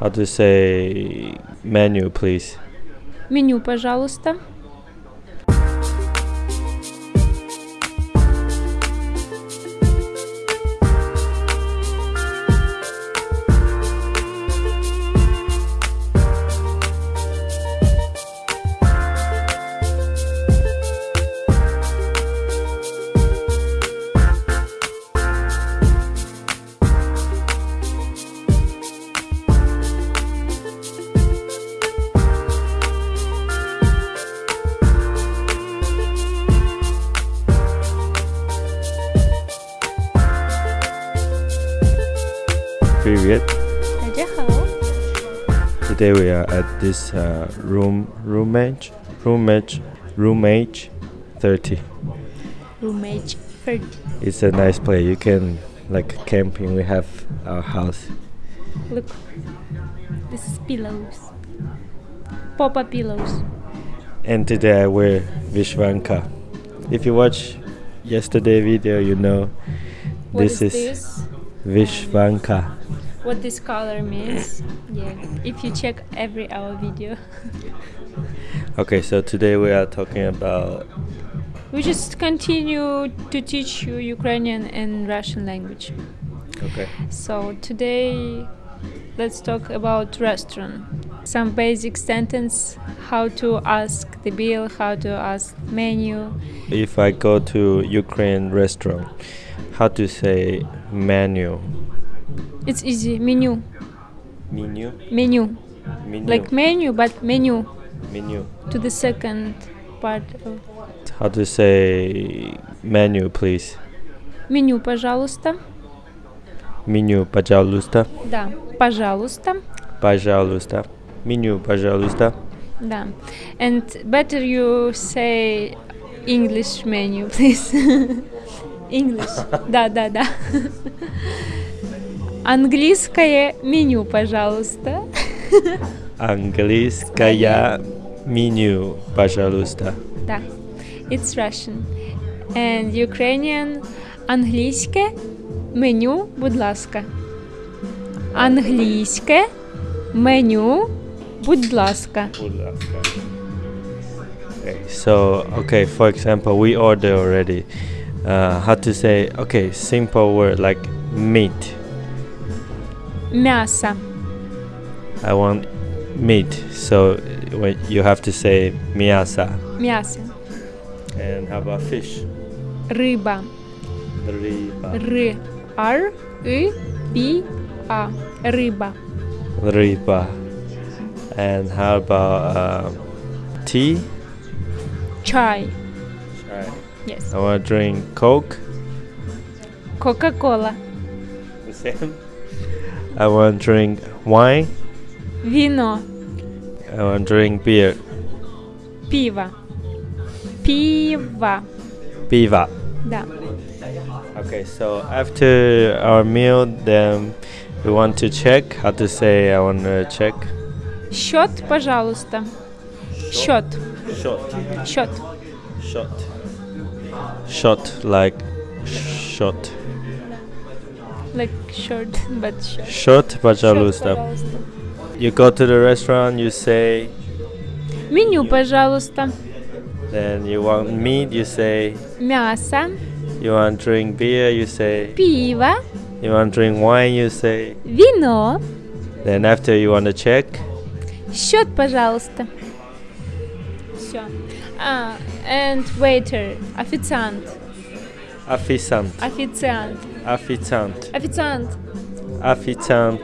How to say menu, please? Меню, пожалуйста. Juliet. Today we are at this uh, room roommate roommate roommate 30. Roommate 30. It's a nice place. You can like camping. We have our house. Look, this is pillows. Pop-up pillows. And today I wear Vyshyvanka. If you watch yesterday video, you know what this is, is this? Vyshyvanka. What this color means? Yeah. If you check every our video. Okay, so today we are talking about We just continue to teach you Ukrainian and Russian language. okay. So today let's talk about restaurant. Some basic sentence how to ask the bill, how to ask menu. If I go to Ukraine restaurant, how to say menu? It's easy. Menu. Menu. Menu. Menu. Like menu but menu menu. to the second part of How to say menu, please? меню, пожалуйста. Меню, пожалуйста. Да, пожалуйста. Пожалуйста. Меню, пожалуйста. Да. And better you say English menu, please. English. Да, да, да. Английское меню, пожалуйста. Английское меню, пожалуйста. Да. It's Russian. And Ukrainian англійське меню, будь ласка. Англійське меню, будь ласка. Okay, so okay, for example, we order already. Uh, how to say? Okay, simple word like meat. М'ясо. I want meat. So when you have to say miasa. М'ясо. And how about fish? Риба. Riba. Р. Р. И. Б. А. Риба. Riba. And how about uh, tea? Чай. Chai. Yes. I want to drink Coke. Кока-кола. The same. I want to drink wine. Вино. I want to drink beer. Пиво. Пиво. Piva. Да. Okay, so after our meal, then we want to check. How to say? I want to check. Счет, пожалуйста. Счет. Shot. Счет. Shot. Shot like shot. Like short, but short. Shot, Счет, пожалуйста. пожалуйста. You go to the restaurant, you say, Меню, пожалуйста. then you want meat, you say, Мясо. you want drink beer, you say, Пиво. you want drink wine, you say, Вино. then after you want to check, Счет, пожалуйста. Все. А, and waiter. Официант. officiant, Официант. officiant, Официант. officiant,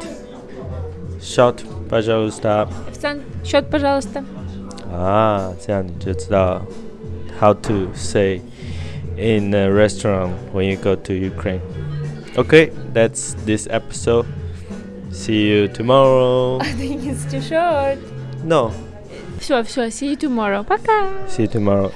shot, пожалуйста. Официант. Счет, пожалуйста.啊，这样你就知道 how to say in a restaurant when you go to Ukraine. Okay, that's this episode. See you tomorrow. I think it's too short. No, Все, все, see you tomorrow. Пока. see you tomorrow.